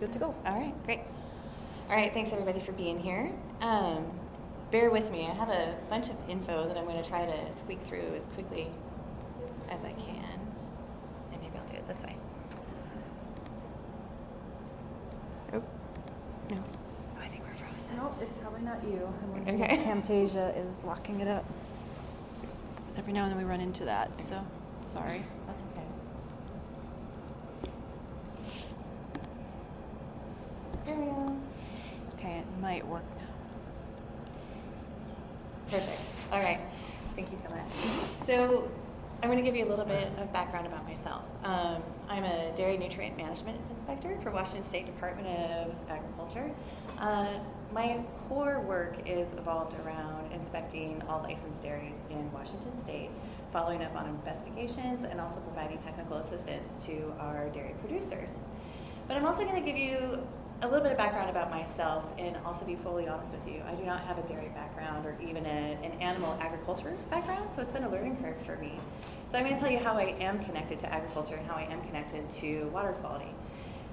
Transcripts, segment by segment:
good to go. All right, great. All right, thanks everybody for being here. Um, bear with me. I have a bunch of info that I'm going to try to squeak through as quickly as I can. And maybe I'll do it this way. Oh, no. Oh, I think we're frozen. Nope, it's probably not you. I'm wondering Okay. if Camtasia is locking it up. Every now and then we run into that, so sorry. That's okay. It might work. Perfect. All right. Thank you so much. So I'm going to give you a little bit of background about myself. Um, I'm a dairy nutrient management inspector for Washington State Department of Agriculture. Uh, my core work is evolved around inspecting all licensed dairies in Washington State, following up on investigations, and also providing technical assistance to our dairy producers. But I'm also going to give you a little bit of background about myself and also be fully honest with you. I do not have a dairy background or even a, an animal agriculture background, so it's been a learning curve for me. So I'm going to tell you how I am connected to agriculture and how I am connected to water quality.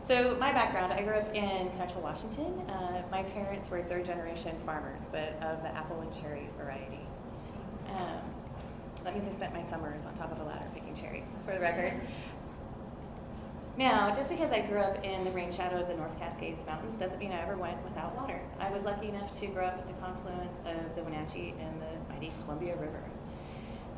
So my background, I grew up in central Washington. Uh, my parents were third generation farmers, but of the apple and cherry variety. Um, that means I spent my summers on top of a ladder picking cherries, for the record. Now, just because I grew up in the rain shadow of the North Cascades Mountains doesn't mean I ever went without water. I was lucky enough to grow up at the confluence of the Wenatchee and the mighty Columbia River.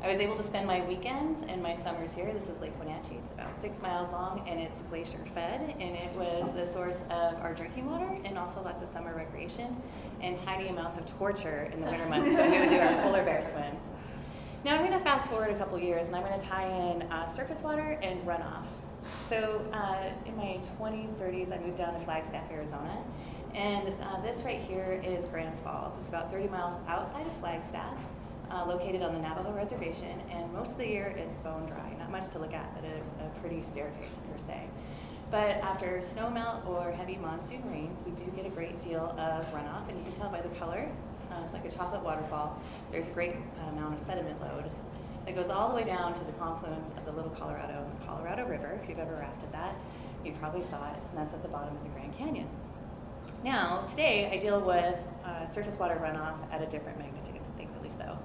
I was able to spend my weekends and my summers here. This is Lake Wenatchee. It's about six miles long and it's glacier fed, and it was the source of our drinking water and also lots of summer recreation and tiny amounts of torture in the winter months when we would do our polar bear swims. Now I'm going to fast forward a couple years and I'm going to tie in uh, surface water and runoff. So uh, in my 20s, 30s, I moved down to Flagstaff, Arizona. And uh, this right here is Grand Falls. It's about 30 miles outside of Flagstaff, uh, located on the Navajo Reservation. And most of the year it's bone dry. Not much to look at, but a, a pretty staircase per se. But after snowmelt or heavy monsoon rains, we do get a great deal of runoff. And you can tell by the color, uh, it's like a chocolate waterfall. There's a great amount of sediment load that goes all the way down to the confluence of the Little Colorado River. If you've ever rafted that, you probably saw it, and that's at the bottom of the Grand Canyon. Now, today I deal with uh, surface water runoff at a different magnitude, thankfully so.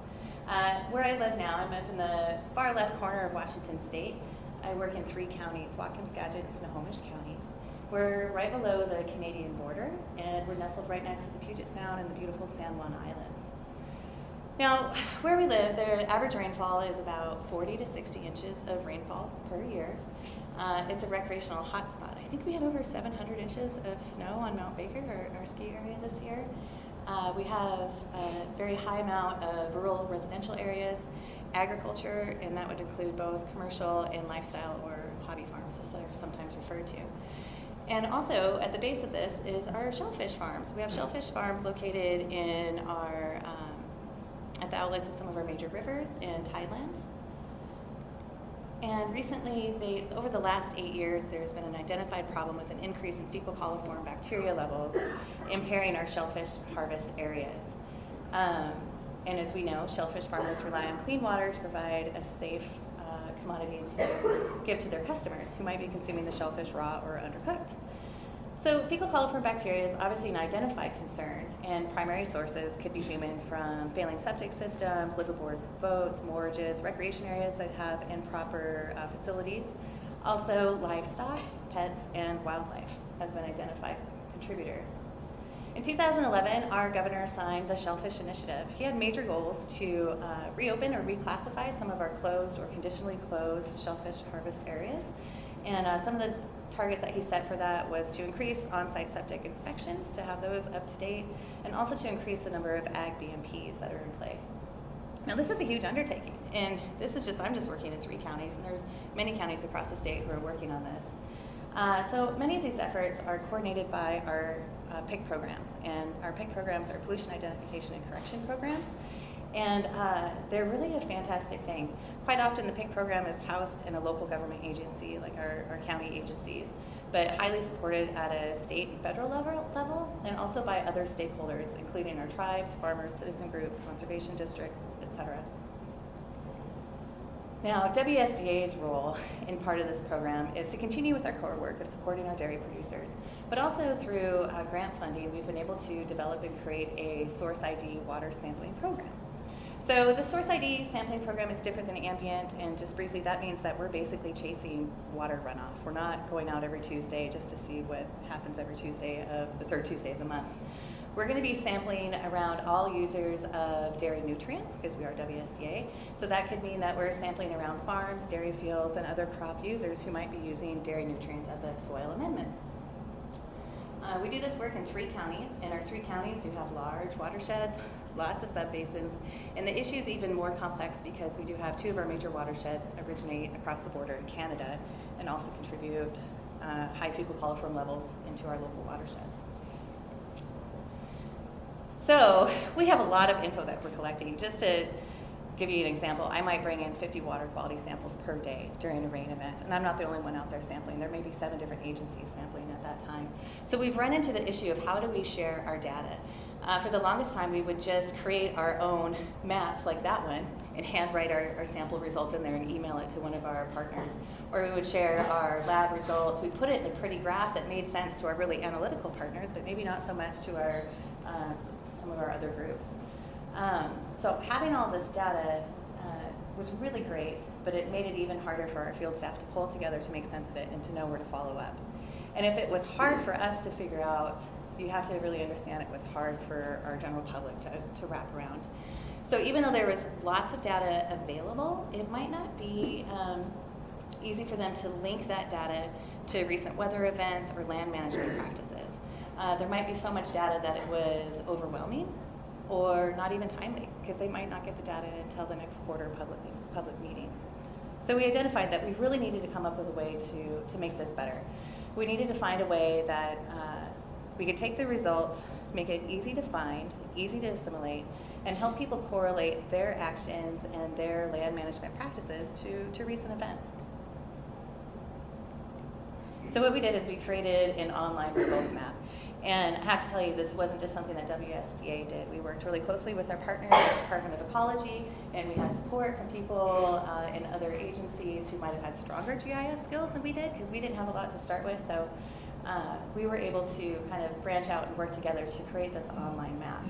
Uh, where I live now, I'm up in the far left corner of Washington State. I work in three counties, Whatcom, Skagit, and Snohomish counties. We're right below the Canadian border, and we're nestled right next to the Puget Sound and the beautiful San Juan Islands. Now, where we live, the average rainfall is about 40 to 60 inches of rainfall per year. Uh, it's a recreational hotspot. I think we had over 700 inches of snow on Mount Baker, our, our ski area this year. Uh, we have a very high amount of rural residential areas, agriculture, and that would include both commercial and lifestyle or hobby farms, as they're sometimes referred to. And also at the base of this is our shellfish farms. We have shellfish farms located in our um, at the outlets of some of our major rivers and tidelands. And recently, they, over the last eight years, there's been an identified problem with an increase in fecal coliform bacteria levels, impairing our shellfish harvest areas. Um, and as we know, shellfish farmers rely on clean water to provide a safe uh, commodity to give to their customers who might be consuming the shellfish raw or undercooked. So fecal coliform bacteria is obviously an identified concern, and primary sources could be human from failing septic systems, liveaboard boats, moorages, recreation areas that have improper uh, facilities. Also, livestock, pets, and wildlife have been identified contributors. In 2011, our governor signed the Shellfish Initiative. He had major goals to uh, reopen or reclassify some of our closed or conditionally closed shellfish harvest areas. And uh, some of the targets that he set for that was to increase on-site septic inspections, to have those up to date, and also to increase the number of ag BMPs that are in place. Now this is a huge undertaking, and this is just, I'm just working in three counties, and there's many counties across the state who are working on this. Uh, so many of these efforts are coordinated by our uh, PIC programs, and our PIC programs are pollution identification and correction programs, and uh, they're really a fantastic thing. Quite often the PIC program is housed in a local government agency, like our, our county agencies, but highly supported at a state and federal level, level, and also by other stakeholders, including our tribes, farmers, citizen groups, conservation districts, etc. Now, WSDA's role in part of this program is to continue with our core work of supporting our dairy producers, but But also through uh, grant funding, we've been able to develop and create a Source ID water sampling program. So the Source ID sampling program is different than ambient, and just briefly, that means that we're basically chasing water runoff. We're not going out every Tuesday just to see what happens every Tuesday of the third Tuesday of the month. We're going to be sampling around all users of dairy nutrients because we are WSDA. So that could mean that we're sampling around farms, dairy fields, and other crop users who might be using dairy nutrients as a soil amendment. Uh, we do this work in three counties, and our three counties do have large watersheds, lots of subbasins, and the issue is even more complex because we do have two of our major watersheds originate across the border in Canada and also contribute uh, high fecal coliform levels into our local watersheds. So we have a lot of info that we're collecting. Just to give you an example, I might bring in 50 water quality samples per day during a rain event, and I'm not the only one out there sampling. There may be seven different agencies sampling at that time. So we've run into the issue of how do we share our data. Uh, for the longest time, we would just create our own maps like that one and handwrite our, our sample results in there and email it to one of our partners. Or we would share our lab results. We put it in a pretty graph that made sense to our really analytical partners, but maybe not so much to our uh, some of our other groups. Um, so having all this data uh, was really great, but it made it even harder for our field staff to pull together to make sense of it and to know where to follow up. And if it was hard for us to figure out, you have to really understand it was hard for our general public to, to wrap around. So even though there was lots of data available, it might not be um, easy for them to link that data to recent weather events or land management practices. Uh, there might be so much data that it was overwhelming or not even timely because they might not get the data until the next quarter public, public meeting. So we identified that we really needed to come up with a way to, to make this better. We needed to find a way that uh, we could take the results, make it easy to find, easy to assimilate, and help people correlate their actions and their land management practices to, to recent events. So what we did is we created an online results map. And I have to tell you, this wasn't just something that WSDA did. We worked really closely with our partners, the Department of Ecology, and we had support from people uh, in other agencies who might have had stronger GIS skills than we did, because we didn't have a lot to start with. So uh, we were able to kind of branch out and work together to create this online map.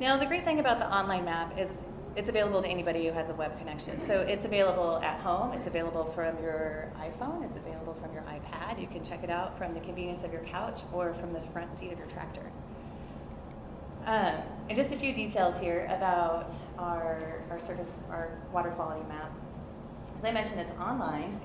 Now, the great thing about the online map is it's available to anybody who has a web connection. So it's available at home, it's available from your iPhone, it's available from your iPad. You can check it out from the convenience of your couch or from the front seat of your tractor. Um, and just a few details here about our, our surface, our water quality map. As I mentioned, it's online.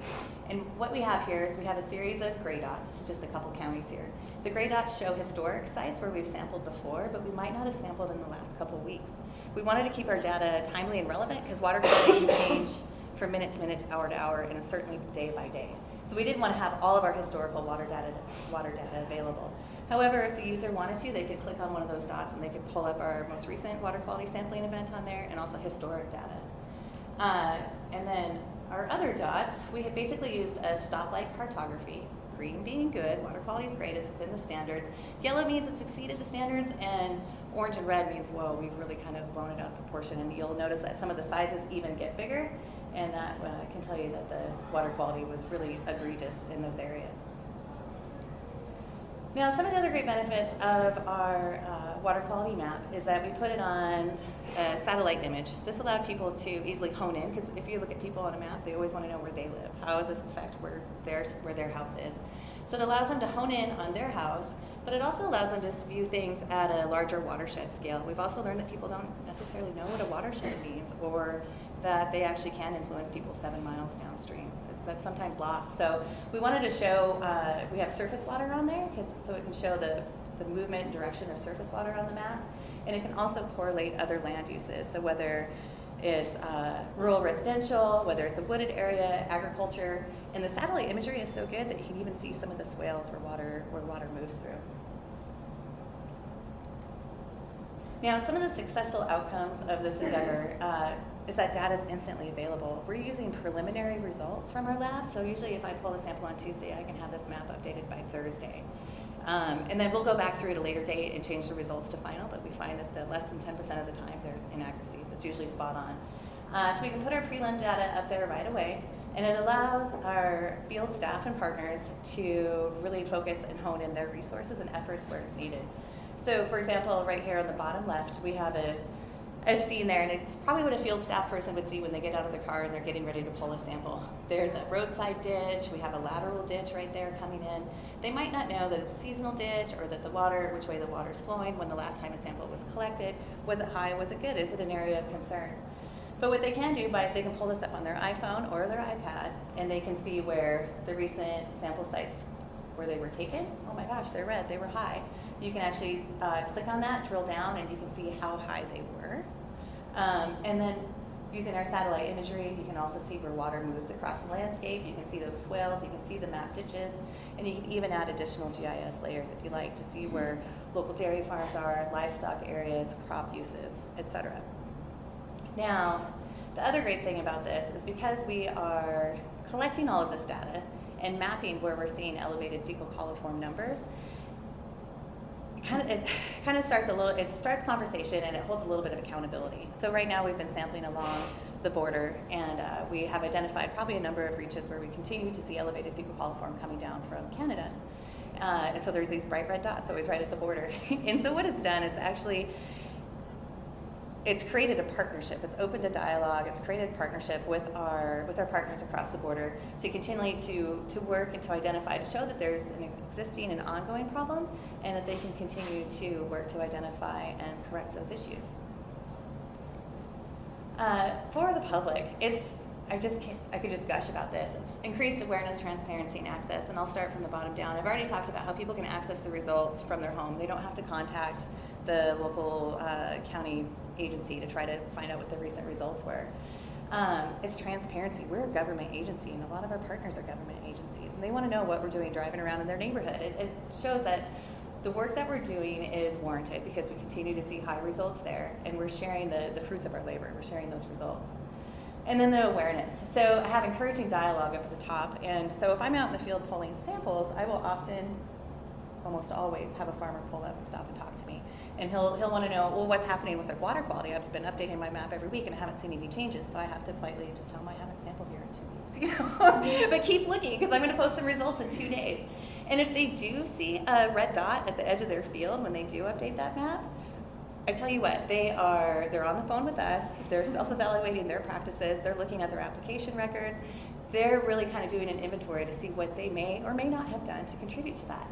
And what we have here is we have a series of gray dots, just a couple counties here. The gray dots show historic sites where we've sampled before, but we might not have sampled in the last couple weeks. We wanted to keep our data timely and relevant because water quality can change from minute to minute, hour to hour, and certainly day by day. So we didn't want to have all of our historical water data, water data available. However, if the user wanted to, they could click on one of those dots and they could pull up our most recent water quality sampling event on there and also historic data. Uh, and then our other dots, we have basically used a stoplight cartography. Green being good, water quality is great, it's within the standards. Yellow means it's exceeded the standards, and orange and red means, whoa, we've really kind of blown it out of proportion. And you'll notice that some of the sizes even get bigger, and that uh, can tell you that the water quality was really egregious in those areas. Now, some of the other great benefits of our uh, water quality map is that we put it on a satellite image. This allowed people to easily hone in, because if you look at people on a map, they always want to know where they live. How does this affect where their, where their house is? So it allows them to hone in on their house, but it also allows them to view things at a larger watershed scale. We've also learned that people don't necessarily know what a watershed means, or that they actually can influence people seven miles downstream that's sometimes lost. So we wanted to show, uh, we have surface water on there, so it can show the, the movement, direction of surface water on the map. And it can also correlate other land uses. So whether it's uh, rural residential, whether it's a wooded area, agriculture, and the satellite imagery is so good that you can even see some of the swales where water, where water moves through. Now, some of the successful outcomes of this endeavor uh, is that data is instantly available. We're using preliminary results from our lab, so usually if I pull a sample on Tuesday, I can have this map updated by Thursday. Um, and then we'll go back through at a later date and change the results to final, but we find that the less than 10% of the time there's inaccuracies. It's usually spot on. Uh, so we can put our prelim data up there right away, And it allows our field staff and partners to really focus and hone in their resources and efforts where it's needed. So for example, right here on the bottom left, we have a, a scene there, and it's probably what a field staff person would see when they get out of their car and they're getting ready to pull a sample. There's a roadside ditch, we have a lateral ditch right there coming in. They might not know that it's a seasonal ditch or that the water, which way the water is flowing, when the last time a sample was collected, was it high, was it good, is it an area of concern? But what they can do by they can pull this up on their iPhone or their iPad and they can see where the recent sample sites where they were taken. Oh my gosh, they're red, they were high. You can actually uh, click on that, drill down, and you can see how high they were. Um, and then using our satellite imagery, you can also see where water moves across the landscape. You can see those swales, you can see the map ditches, and you can even add additional GIS layers if you like to see where local dairy farms are, livestock areas, crop uses, etc. Now, the other great thing about this is because we are collecting all of this data and mapping where we're seeing elevated fecal coliform numbers, kind of, it kind of starts a little, it starts conversation and it holds a little bit of accountability. So right now we've been sampling along the border and uh, we have identified probably a number of reaches where we continue to see elevated fecal coliform coming down from Canada. Uh, and so there's these bright red dots always right at the border. and so what it's done, it's actually it's created a partnership. It's opened a dialogue. It's created a partnership with our with our partners across the border to continually to to work and to identify to show that there's an existing and ongoing problem, and that they can continue to work to identify and correct those issues. Uh, for the public, it's I just can't, I could just gush about this. It's increased awareness, transparency, and access. And I'll start from the bottom down. I've already talked about how people can access the results from their home. They don't have to contact the local uh, county agency to try to find out what the recent results were. Um, it's transparency. We're a government agency, and a lot of our partners are government agencies, and they want to know what we're doing driving around in their neighborhood. It, it shows that the work that we're doing is warranted because we continue to see high results there, and we're sharing the, the fruits of our labor. We're sharing those results. And then the awareness. So I have encouraging dialogue up at the top, and so if I'm out in the field pulling samples, I will often, almost always, have a farmer pull up and stop and talk to me and he'll he'll want to know well what's happening with their water quality. I've been updating my map every week and I haven't seen any changes, so I have to politely just tell him I haven't sampled here in two weeks, you know. but keep looking because I'm going to post some results in two days. And if they do see a red dot at the edge of their field when they do update that map, I tell you what, they are they're on the phone with us. They're self-evaluating their practices. They're looking at their application records. They're really kind of doing an inventory to see what they may or may not have done to contribute to that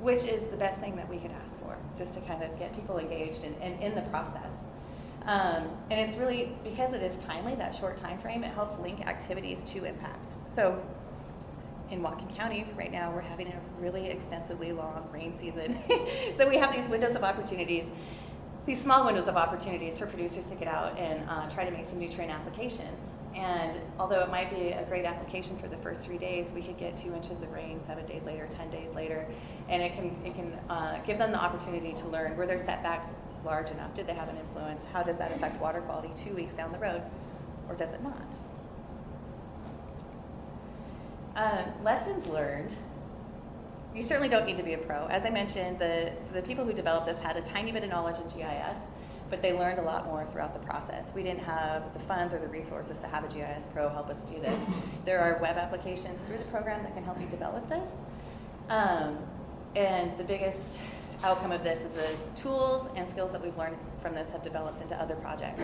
which is the best thing that we could ask for, just to kind of get people engaged and in, the process. Um, and it's really, because it is timely, that short time frame, it helps link activities to impacts. So in Whatcom County right now, we're having a really extensively long rain season. so we have these windows of opportunities, these small windows of opportunities for producers to get out and uh, try to make some nutrient applications. And although it might be a great application for the first three days, we could get two inches of rain seven days later, 10 days later, and it can, it can uh, give them the opportunity to learn were their setbacks large enough? Did they have an influence? How does that affect water quality two weeks down the road, or does it not? Uh, lessons learned. You certainly don't need to be a pro. As I mentioned, the, the people who developed this had a tiny bit of knowledge in GIS, but they learned a lot more throughout the process. We didn't have the funds or the resources to have a GIS pro help us do this. There are web applications through the program that can help you develop this. Um, and the biggest outcome of this is the tools and skills that we've learned from this have developed into other projects.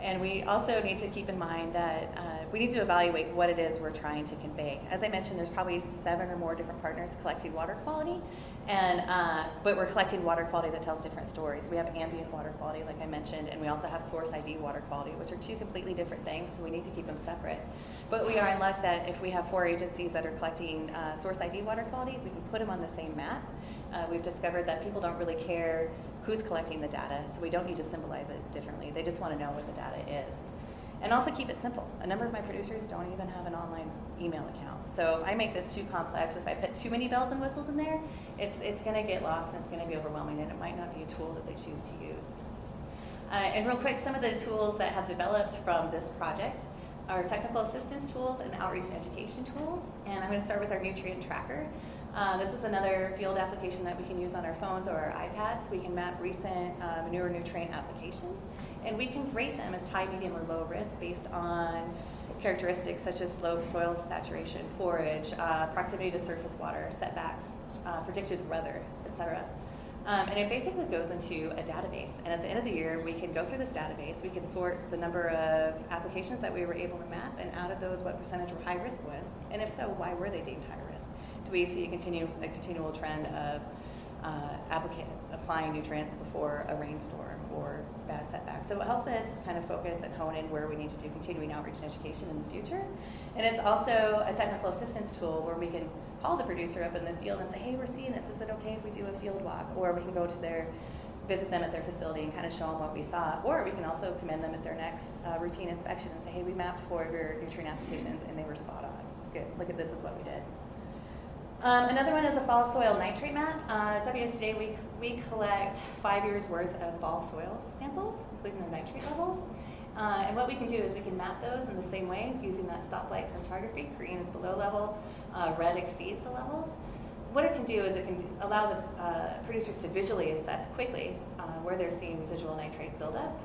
And we also need to keep in mind that uh, we need to evaluate what it is we're trying to convey. As I mentioned, there's probably seven or more different partners collecting water quality, and uh, but we're collecting water quality that tells different stories. We have ambient water quality, like I mentioned, and we also have source ID water quality, which are two completely different things. So we need to keep them separate. But we are in luck that if we have four agencies that are collecting uh, source ID water quality, we can put them on the same map. Uh, we've discovered that people don't really care who's collecting the data, so we don't need to symbolize it differently. They just want to know what the data is. And also keep it simple. A number of my producers don't even have an online email account. So I make this too complex, if I put too many bells and whistles in there, it's, it's going to get lost and it's going to be overwhelming and it might not be a tool that they choose to use. Uh, and real quick, some of the tools that have developed from this project are technical assistance tools and outreach and education tools. And I'm going to start with our nutrient tracker. Uh, this is another field application that we can use on our phones or our iPads. We can map recent uh, manure nutrient applications, and we can rate them as high, medium, or low risk based on characteristics such as slope, soil saturation, forage, uh, proximity to surface water, setbacks, uh, predicted weather, etc. Um, and it basically goes into a database. And at the end of the year, we can go through this database. We can sort the number of applications that we were able to map, and out of those, what percentage were high risk ones. And if so, why were they deemed high risk? Do we see a, continue, a continual trend of uh, applica- applying nutrients before a rainstorm or bad setbacks? So it helps us kind of focus and hone in where we need to do continuing outreach and education in the future. And it's also a technical assistance tool where we can call the producer up in the field and say, hey, we're seeing this. Is it okay if we do a field walk? Or we can go to their, visit them at their facility and kind of show them what we saw. Or we can also commend them at their next uh, routine inspection and say, hey, we mapped four of your nutrient applications and they were spot on. Good. Look at this is what we did. Um, another one is a fall soil nitrate map. Uh, WSDA, we, we collect five years worth of fall soil samples, including the nitrate levels. Uh, and what we can do is we can map those in the same way using that stoplight chromatography. Green is below level, uh, red exceeds the levels. What it can do is it can allow the uh, producers to visually assess quickly uh, where they're seeing residual nitrate buildup.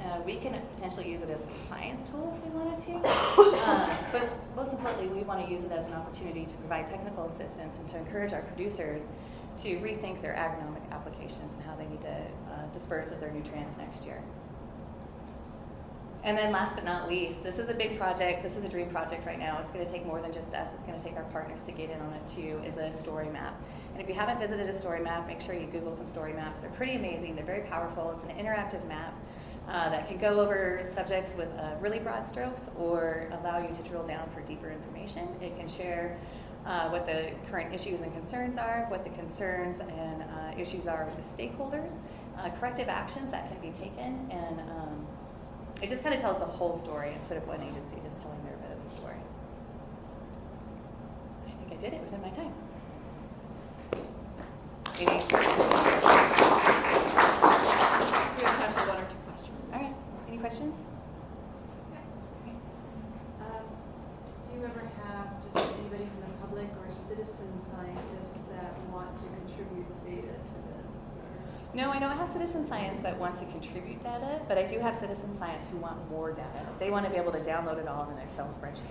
Uh, we can potentially use it as a compliance tool if we wanted to. Uh, but most importantly, we want to use it as an opportunity to provide technical assistance and to encourage our producers to rethink their agronomic applications and how they need to disperse of their nutrients next year. And then last but not least, this is a big project. This is a dream project right now. It's going to take more than just us. It's going to take our partners to get in on it too, is a story map. And if you haven't visited a story map, make sure you Google some story maps. They're pretty amazing. They're very powerful. It's an interactive map uh, that can go over subjects with uh, really broad strokes or allow you to drill down for deeper information. It can share uh, what the current issues and concerns are, what the concerns and uh, issues are with the stakeholders, uh, corrective actions that can be taken, and um, it just kind of tells the whole story instead of one agency just telling their bit of the story. I think I did it within my time. Any? We have time for one or two questions. All right. Any questions? Um, Do you ever have just anybody from the public or citizen scientists that want to contribute data to this? No, I don't have citizen science that want to contribute data, but I do have citizen science who want more data. They want to be able to download it all in an Excel spreadsheet.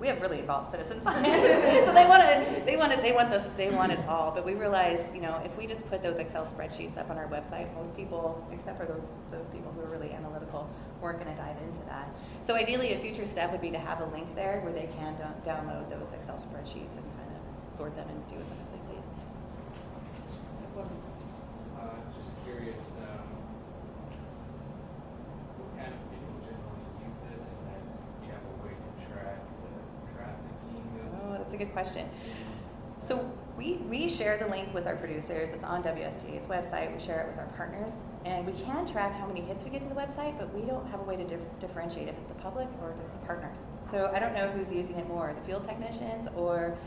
We have really involved citizen science, so they want to, they want it, they want the, they want it all. But we realized, you know, if we just put those Excel spreadsheets up on our website, most people, except for those those people who are really analytical, weren't going to dive into that. So ideally, a future step would be to have a link there where they can do- download those Excel spreadsheets and kind of sort them and do them as they please. Just curious, um, what kind of people generally use it, and then you have a way to track the trafficking? Oh, that's a good question. So we, we share the link with our producers. It's on WSDA's website. We share it with our partners. And we can track how many hits we get to the website, but we don't have a way to dif- differentiate if it's the public or if it's the partners. So I don't know who's using it more, the field technicians or,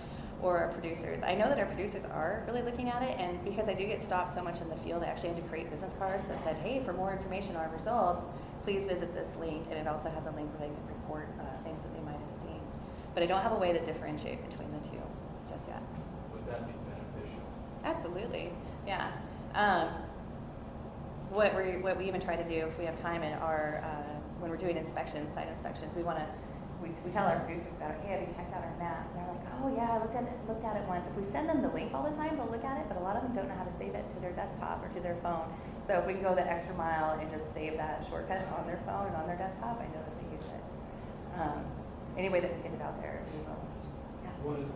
or our producers. I know that our producers are really looking at it, and because I do get stopped so much in the field, I actually had to create business cards that said, hey, for more information on our results, please visit this link. And it also has a link where they can report uh, things that they might have seen. But I don't have a way to differentiate between the two just yet. Would that be beneficial? Absolutely, yeah. Um, what we what we even try to do if we have time in our uh, when we're doing inspections, site inspections, we want to we, we tell our producers about it. Hey, have you checked out our map? And they're like, oh yeah, I looked at it looked at it once. If we send them the link all the time, they'll look at it, but a lot of them don't know how to save it to their desktop or to their phone. So if we can go the extra mile and just save that shortcut on their phone and on their desktop, I know that they use it. Um, any way that we get it out there, we will. Yeah. What is?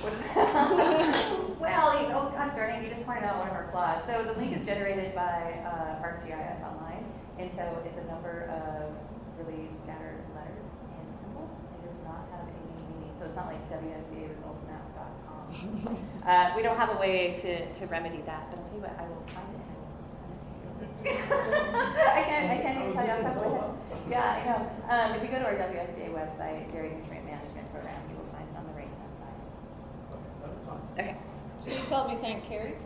What is well, oh gosh darn it, you just pointed out one of our flaws. So the link is generated by uh, ArcGIS Online, and so it's a number of really scattered letters and symbols. It does not have any meaning, so it's not like WSDAResultsMap.com. uh, we don't have a way to, to remedy that, but I'll tell you what, I will find it and I will send it to you. I can't, I can't even tell you off the top of my head. Yeah, I know. Um, if you go to our WSDA website, Dairy Nutrient Management Program, you will find it on the right-hand side. Okay, that's fine. Okay. Please help me thank Carrie.